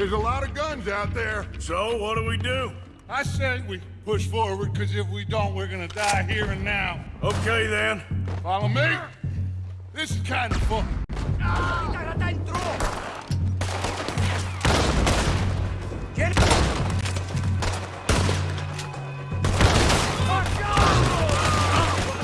There's a lot of guns out there. So, what do we do? I say we push forward, because if we don't, we're gonna die here and now. Okay, then. Follow me? This is kind of fun. Ah!